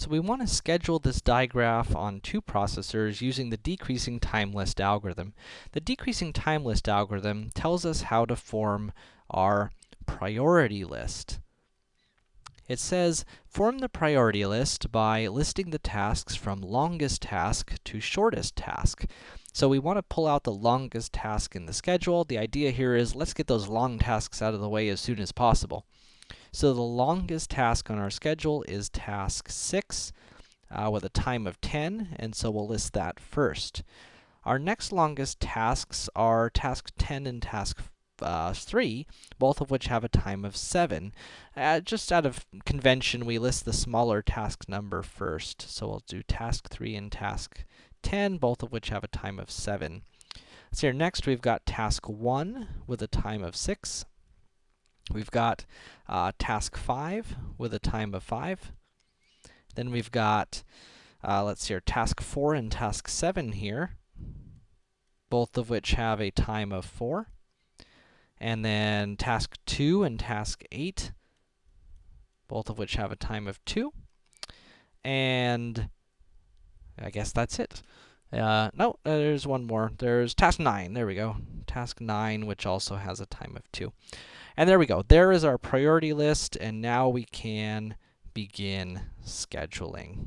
So we want to schedule this digraph on two processors using the decreasing time list algorithm. The decreasing time list algorithm tells us how to form our priority list. It says, form the priority list by listing the tasks from longest task to shortest task. So we want to pull out the longest task in the schedule. The idea here is, let's get those long tasks out of the way as soon as possible. So the longest task on our schedule is task 6, uh, with a time of 10, and so we'll list that first. Our next longest tasks are task 10 and task uh, 3, both of which have a time of 7. Uh, just out of convention, we list the smaller task number first. So we'll do task 3 and task 10, both of which have a time of 7. So here next, we've got task 1 with a time of 6. We've got uh, task 5 with a time of 5. Then we've got, uh, let's see here, task 4 and task 7 here, both of which have a time of 4. And then task 2 and task 8, both of which have a time of 2. And I guess that's it. Uh, no, there's one more. There's task 9. There we go. Task 9, which also has a time of 2. And there we go. There is our priority list, and now we can begin scheduling.